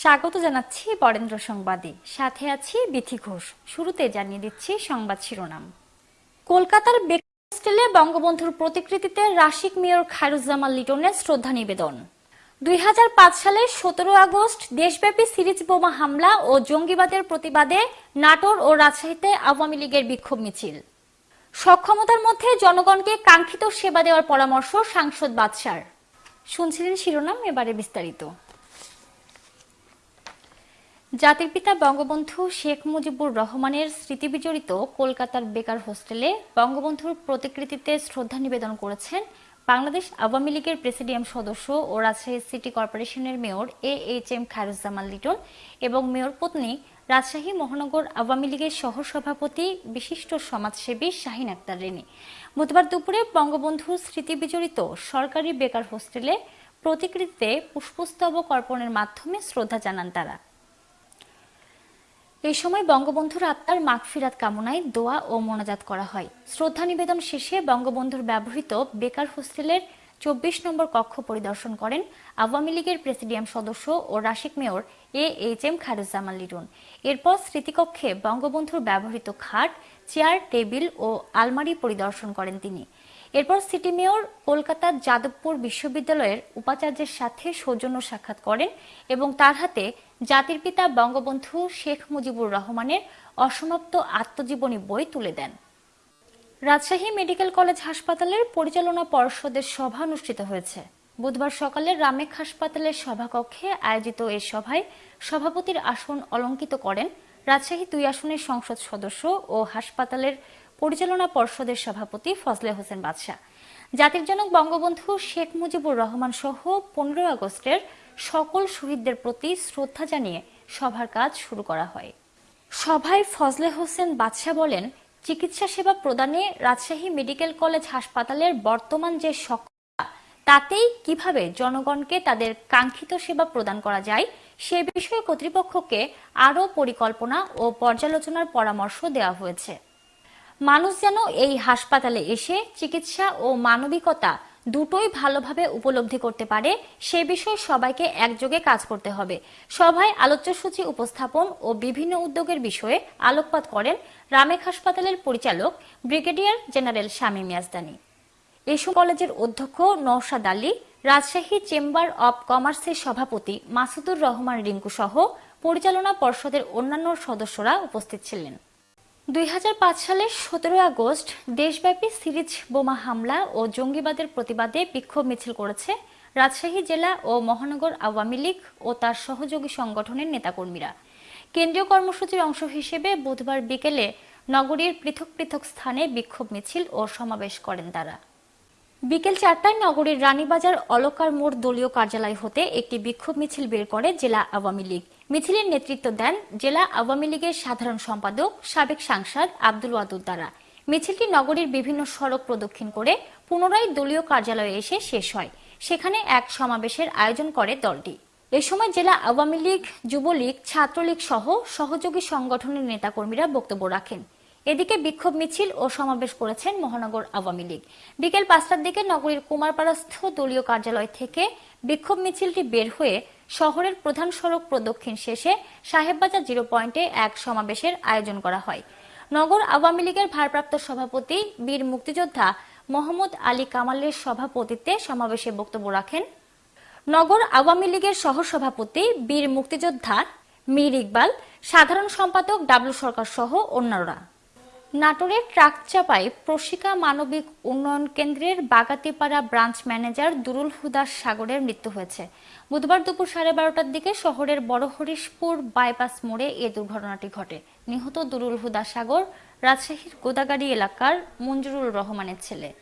স্বাগত জানাচ্ছি বরেন্দ্র সংবাদে। সাথে আছি বিথি ঘোষ। শুরুতে জানিয়ে দিচ্ছি সংবাদ শিরোনাম। কলকাতার হোস্টেলে বঙ্গবন্ধুর প্রতিকৃতিতে রাশিক মেয়র খায়রুজ্জামান লিটনের শ্রদ্ধা নিবেদন। দুই সালে সতেরো আগস্ট দেশব্যাপী সিরিজ বোমা হামলা ও জঙ্গিবাদের প্রতিবাদে নাটোর ও রাজশাহীতে আওয়ামী লীগের বিক্ষোভ মিছিল। সক্ষমতার মধ্যে জনগণকে কাঙ্ক্ষিত সেবা দেওয়ার পরামর্শ সাংসদ বাদশার। শুনছিলেন শিরোনাম, এবারে বিস্তারিত। জাতির পিতা বঙ্গবন্ধু শেখ মুজিবুর রহমানের স্মৃতিবিজড়িত কলকাতার বেকার হোস্টেলে বঙ্গবন্ধুর প্রতিকৃতিতে শ্রদ্ধা নিবেদন করেছেন বাংলাদেশ আওয়ামী লীগের প্রেসিডিয়াম সদস্য ও রাজশাহী সিটি কর্পোরেশনের mayor A H M Khairuzzaman Liton এবং মেয়র পত্নী রাজশাহী মহানগর আওয়ামী লীগের সহসভাপতি বিশিষ্ট সমাজসেবী শাহিন আক্তার রেনি বুধবার দুপুরে বঙ্গবন্ধুর স্মৃতিবিজড়িত সরকারি বেকার হোস্টেলে প্রতিকৃতিতে পুষ্পস্তবক অর্পণের মাধ্যমে শ্রদ্ধা জানান তারা। এই সময় বঙ্গবন্ধুর আত্মার মাগফিরাত কামনায় দোয়া ও মোনাজাত করা হয়। শ্রদ্ধা নিবেদন শেষে বঙ্গবন্ধুর ব্যবহৃত বেকার হোস্টেলের চব্বিশ নম্বর কক্ষ পরিদর্শন করেন আওয়ামী লীগের প্রেসিডিয়াম সদস্য ও Rasik mayor A H M Kharuzzaman Liton. এরপর স্মৃতিকক্ষে বঙ্গবন্ধুর ব্যবহৃত খাট, চেয়ার, টেবিল ও আলমারি পরিদর্শন করেন তিনি। এরপর সিটি মেয়র কলকাতার যাদবপুর বিশ্ববিদ্যালয়ের উপাচার্যের সাথে সৌজন্য সাক্ষাৎ করেন এবং তার হাতে জাতির পিতা বঙ্গবন্ধু শেখ মুজিবুর রহমানের অসমাপ্ত আত্মজীবনী বই তুলে দেন। রাজশাহী মেডিকেল কলেজ হাসপাতালের পরিচালনা পর্ষদের সভা অনুষ্ঠিত হয়েছে। বুধবার সকালে রামেক হাসপাতালের সভাকক্ষে আয়োজিত এই সভায় সভাপতির আসন অলঙ্কিত করেন রাজশাহী দুই আসনের সংসদ সদস্য ও হাসপাতালের পরিচালনা পর্ষদের সভাপতি ফজলে হোসেন বাদশাহ। জাতির জনক বঙ্গবন্ধু শেখ মুজিবুর রহমান সহ পনেরো আগস্টের সকল শহীদদের প্রতি শ্রদ্ধা জানিয়ে সভার কাজ শুরু করা হয়। সভায় ফজলে হোসেন বাদশাহ বলেন, চিকিৎসা সেবা প্রদানে রাজশাহী মেডিকেল কলেজ হাসপাতালের বর্তমান যে সক্ষমতা, তাতেই কীভাবে জনগণকে তাদের কাঙ্ক্ষিত সেবা প্রদান করা যায়, সে বিষয়ে কর্তৃপক্ষকে আরও পরিকল্পনা ও পর্যালোচনার পরামর্শ দেওয়া হয়েছে। মানুষ যেন এই হাসপাতালে এসে চিকিৎসা ও মানবিকতা দুটোই ভালোভাবে উপলব্ধি করতে পারে, সে বিষয়ে সবাইকে একযোগে কাজ করতে হবে। সভায় আলোচ্যসূচি উপস্থাপন ও বিভিন্ন উদ্যোগের বিষয়ে আলোকপাত করেন রামেক হাসপাতালের পরিচালক ব্রিগেডিয়ার জেনারেল শামীম ইয়াজদানি এসব কলেজের অধ্যক্ষ নওশাদ আলী, রাজশাহী চেম্বার অব কমার্সের সভাপতি মাসুদুর রহমান রিঙ্কু সহ পরিচালনা পর্ষদের অন্যান্য সদস্যরা উপস্থিত ছিলেন। দুই হাজার পাঁচ সালের সতেরো আগস্ট দেশব্যাপী সিরিজ বোমা হামলা ও জঙ্গিবাদের প্রতিবাদে বিক্ষোভ মিছিল করেছে রাজশাহী জেলা ও মহানগর আওয়ামী লীগ ও তার সহযোগী সংগঠনের নেতাকর্মীরা। কেন্দ্রীয় কর্মসূচির অংশ হিসেবে বুধবার বিকেলে নগরীর পৃথক পৃথক স্থানে বিক্ষোভ মিছিল ও সমাবেশ করেন তারা। বিকেল চারটায় নগরীর রানীবাজার অলকার মোড় দলীয় কার্যালয় হতে একটি বিক্ষোভ মিছিল বের করে জেলা আওয়ামী লীগ। মিছিলের নেতৃত্ব দেন জেলা আওয়ামী লীগের সাধারণ সম্পাদক, সাবেক সাংসদ আব্দুল ওয়াদুদ দ্বারা। মিছিলটি নগরীর বিভিন্ন সড়ক প্রদক্ষিণ করে পুনরায় দলীয় কার্যালয়ে এসে শেষ হয়। সেখানে এক সমাবেশের আয়োজন করে দলটি। এ সময় জেলা আওয়ামী লীগ, যুবলীগ, ছাত্রলীগ সহ সহযোগী সংগঠনের নেতাকর্মীরা বক্তব্য রাখেন। এদিকে বিক্ষোভ মিছিল ও সমাবেশ করেছেন মহানগর আওয়ামী লীগ। বিকেল পাঁচটার দিকে নগরীর কুমারপাড়াস্থ দলীয় কার্যালয় থেকে বিক্ষোভ মিছিলটি বের হয়ে শহরের প্রধান সড়ক প্রদক্ষিণ শেষে সাহেববাজার জিরো পয়েন্টে এক সমাবেশের আয়োজন করা হয়। নগর আওয়ামী লীগের ভারপ্রাপ্ত সভাপতি, বীর মুক্তিযোদ্ধা মোহাম্মদ আলী কামালের সভাপতিত্বে সমাবেশে বক্তব্য রাখেন নগর আওয়ামী লীগের সহসভাপতি, বীর মুক্তিযোদ্ধা মীর ইকবাল, সাধারণ সম্পাদক ডাবলু সরকার সহ অন্যরা নাটোরের ট্রাক চাপায় প্রশিকা মানবিক উন্নয়ন কেন্দ্রের বাগাতিপাড়া ব্রাঞ্চ ম্যানেজার দুরুল হুদাস সাগরের মৃত্যু হয়েছে। বুধবার দুপুর সাড়ে বারোটার দিকে শহরের বড় হরিশপুর বাইপাস মোড়ে এ দুর্ঘটনাটি ঘটে। নিহত দুরুল হুদা সাগর, রাজশাহীর গোদাগাড়ি এলাকার মঞ্জুরুল রহমানের ছেলে।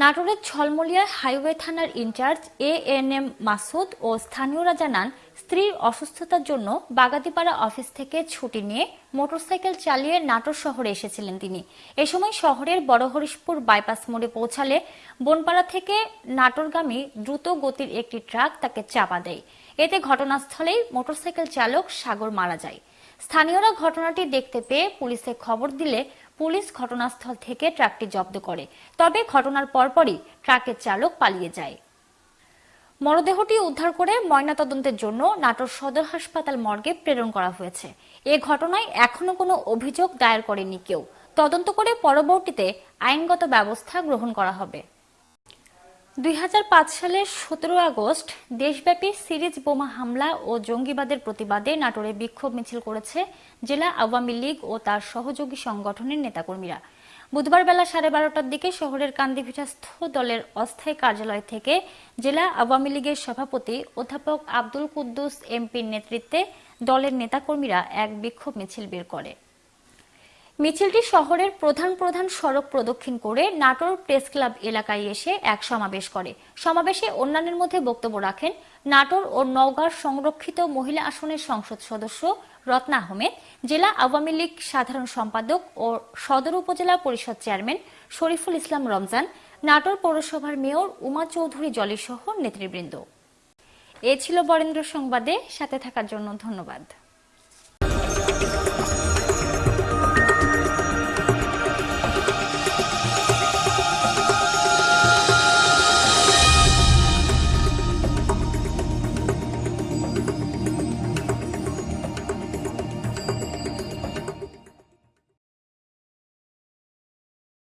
নাটোরের ছলমলিয়া হাইওয়ে থানার incharge A N M Masud ও স্থানীয়রা জানান, স্ত্রীর অসুস্থতার জন্য বাগাতিপাড়া অফিস থেকে ছুটি নিয়ে মোটরসাইকেল চালিয়ে নাটোর শহরে এসেছিলেন তিনি। এ সময় শহরের বড়হরিশপুর বাইপাস মোড়ে পৌঁছালে বনপাড়া থেকে নাটোরগামী দ্রুত গতির একটি ট্রাক তাকে চাপা দেয়। এতে ঘটনাস্থলেই মোটরসাইকেল চালক সাগর মারা যায়। স্থানীয়রা ঘটনাটি দেখতে পেয়ে পুলিশে খবর দিলে পুলিশ ঘটনাস্থল থেকে ট্রাকটি জব্দ করে। তবে ঘটনার পরপরই ট্রাকের চালক পালিয়ে যায়। মরদেহটি উদ্ধার করে ময়নাতদন্তের জন্য নাটোর সদর হাসপাতাল মর্গে প্রেরণ করা হয়েছে। এ ঘটনায় এখনও কোনো অভিযোগ দায়ের করেনি কেউ। তদন্ত করে পরবর্তীতে আইনগত ব্যবস্থা গ্রহণ করা হবে। দুই হাজার পাঁচ সালের সতেরো আগস্ট দেশব্যাপী সিরিজ বোমা হামলা ও জঙ্গিবাদের প্রতিবাদে নাটোরে বিক্ষোভ মিছিল করেছে জেলা আওয়ামী লীগ ও তার সহযোগী সংগঠনের নেতাকর্মীরা। বুধবার বেলা সাড়ে বারোটার দিকে শহরের কান্দিভিটাস্থ দলের অস্থায়ী কার্যালয় থেকে জেলা আওয়ামী লীগের সভাপতি অধ্যাপক আব্দুল কুদ্দুস এমপির নেতৃত্বে দলের নেতাকর্মীরা এক বিক্ষোভ মিছিল বের করে। মিছিলটি শহরের প্রধান প্রধান সড়ক প্রদক্ষিণ করে নাটোর প্রেস ক্লাব এলাকায় এসে এক সমাবেশ করে। সমাবেশে অন্যান্যের মধ্যে বক্তব্য রাখেন নাটোর ও নওগাঁর সংরক্ষিত মহিলা আসনের সংসদ সদস্য রত্না আহমেদ, জেলা আওয়ামী লীগ সাধারণ সম্পাদক ও সদর উপজেলা পরিষদ চেয়ারম্যান শরীফুল ইসলাম রমজান, নাটোর পৌরসভার মেয়র উমা চৌধুরী জলি সহ নেতৃবৃন্দ। এ ছিল বরেন্দ্র সংবাদে, সাথে থাকার জন্য ধন্যবাদ।